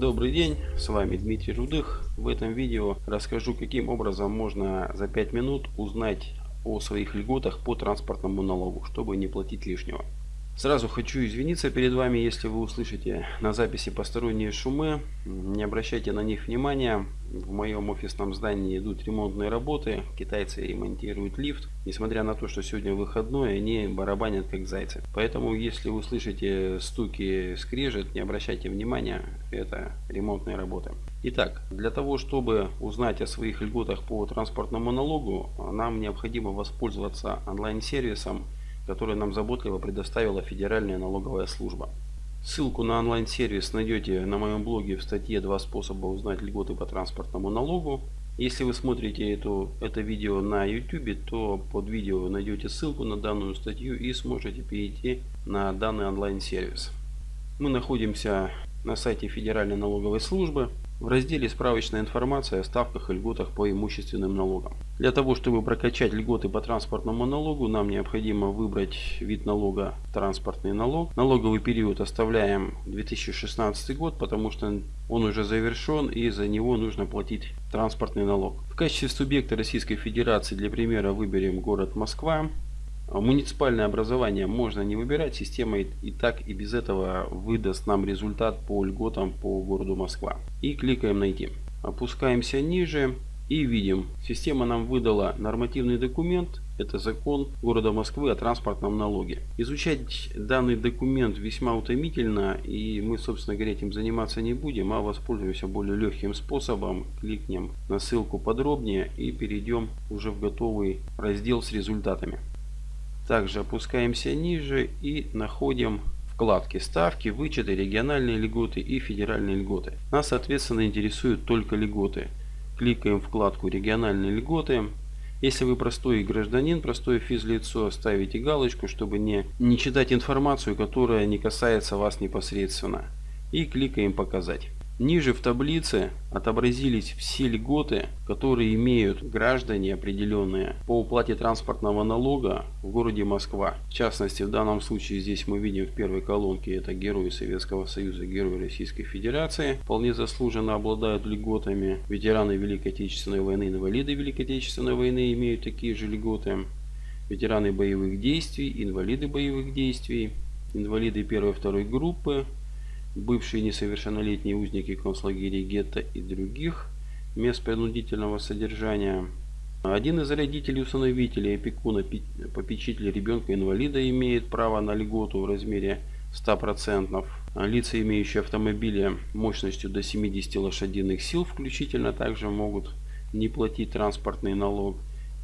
Добрый день, с вами Дмитрий Рудых. В этом видео расскажу, каким образом можно за 5 минут узнать о своих льготах по транспортному налогу, чтобы не платить лишнего. Сразу хочу извиниться перед вами, если вы услышите на записи посторонние шумы. Не обращайте на них внимания. В моем офисном здании идут ремонтные работы. Китайцы ремонтируют лифт. Несмотря на то, что сегодня выходной, они барабанят как зайцы. Поэтому, если вы услышите стуки, скрежет, не обращайте внимания. Это ремонтные работы. Итак, для того, чтобы узнать о своих льготах по транспортному налогу, нам необходимо воспользоваться онлайн-сервисом который нам заботливо предоставила Федеральная налоговая служба. Ссылку на онлайн-сервис найдете на моем блоге в статье «Два способа узнать льготы по транспортному налогу». Если вы смотрите эту, это видео на YouTube, то под видео найдете ссылку на данную статью и сможете перейти на данный онлайн-сервис. Мы находимся на сайте Федеральной налоговой службы в разделе «Справочная информация о ставках и льготах по имущественным налогам». Для того, чтобы прокачать льготы по транспортному налогу, нам необходимо выбрать вид налога «Транспортный налог». Налоговый период оставляем 2016 год, потому что он уже завершен и за него нужно платить транспортный налог. В качестве субъекта Российской Федерации для примера выберем город Москва. Муниципальное образование можно не выбирать, система и так и без этого выдаст нам результат по льготам по городу Москва. И кликаем «Найти». Опускаемся ниже и видим, система нам выдала нормативный документ, это закон города Москвы о транспортном налоге. Изучать данный документ весьма утомительно и мы собственно говоря этим заниматься не будем, а воспользуемся более легким способом. Кликнем на ссылку подробнее и перейдем уже в готовый раздел с результатами. Также опускаемся ниже и находим вкладки ставки, вычеты, региональные льготы и федеральные льготы. Нас соответственно интересуют только льготы. Кликаем вкладку региональные льготы. Если вы простой гражданин, простое физлицо, ставите галочку, чтобы не, не читать информацию, которая не касается вас непосредственно. И кликаем показать. Ниже в таблице отобразились все льготы, которые имеют граждане определенные по уплате транспортного налога в городе Москва. В частности, в данном случае здесь мы видим в первой колонке это герои Советского Союза, герои Российской Федерации. Вполне заслуженно обладают льготами. Ветераны Великой Отечественной войны, инвалиды Великой Отечественной войны имеют такие же льготы. Ветераны боевых действий, инвалиды боевых действий, инвалиды первой и второй группы, бывшие несовершеннолетние узники концлагерей гетто и других мест принудительного содержания. Один из родителей усыновителей, опекуна, попечителя ребенка-инвалида имеет право на льготу в размере 100%. Лица, имеющие автомобили мощностью до 70 лошадиных сил включительно, также могут не платить транспортный налог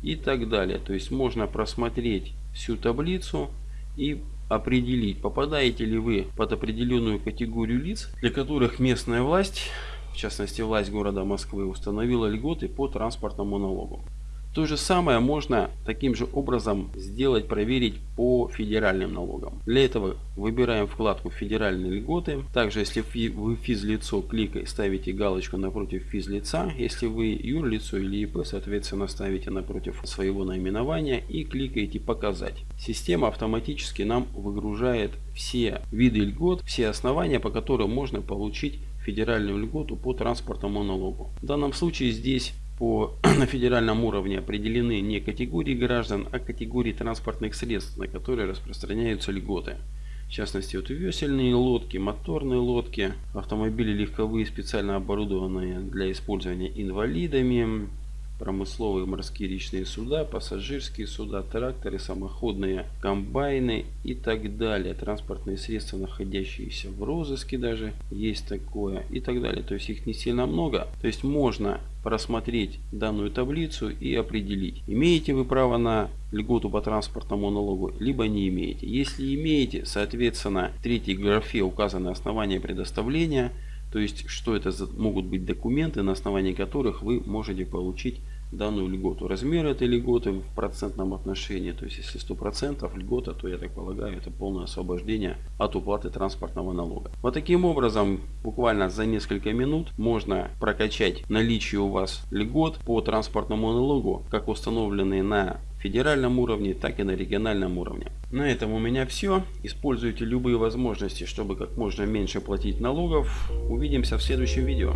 и так далее. То есть можно просмотреть всю таблицу и определить, попадаете ли вы под определенную категорию лиц, для которых местная власть, в частности власть города Москвы, установила льготы по транспортному налогу. То же самое можно таким же образом сделать, проверить по федеральным налогам. Для этого выбираем вкладку «Федеральные льготы». Также, если вы физлицо, кликай, ставите галочку напротив физлица. Если вы юрлицо или ИП, соответственно, ставите напротив своего наименования и кликаете «Показать». Система автоматически нам выгружает все виды льгот, все основания, по которым можно получить федеральную льготу по транспортному налогу. В данном случае здесь по, на федеральном уровне определены не категории граждан, а категории транспортных средств, на которые распространяются льготы. В частности, вот весельные лодки, моторные лодки, автомобили легковые, специально оборудованные для использования инвалидами, промысловые морские речные суда, пассажирские суда, тракторы, самоходные комбайны и так далее. Транспортные средства, находящиеся в розыске даже, есть такое и так далее. То есть их не сильно много. То есть можно просмотреть данную таблицу и определить, имеете вы право на льготу по транспортному налогу, либо не имеете. Если имеете, соответственно, в третьей графе указаны основания предоставления – то есть, что это могут быть документы, на основании которых вы можете получить данную льготу. Размер этой льготы в процентном отношении, то есть если 100% льгота, то я так полагаю, это полное освобождение от уплаты транспортного налога. Вот таким образом, буквально за несколько минут можно прокачать наличие у вас льгот по транспортному налогу, как установленные на федеральном уровне, так и на региональном уровне. На этом у меня все. Используйте любые возможности, чтобы как можно меньше платить налогов. Увидимся в следующем видео.